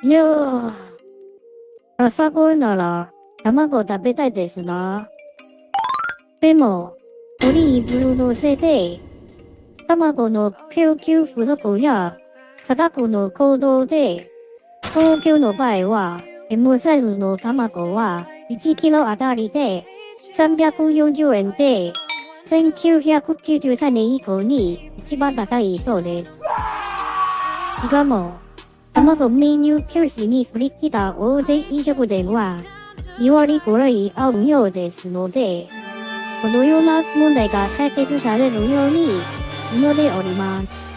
いやー、朝ごなら卵食べたいですな。でも、オリーブのせいで、卵の供給不足や価格の行動で、東京の場合は、M サイズの卵は1キロあたりで340円で、1993年以降に一番高いそうです。しかも、卵メニュー教師に振り切った大手飲食店は、2割ぐらいあるようですので、このような問題が解決されるように祈っております。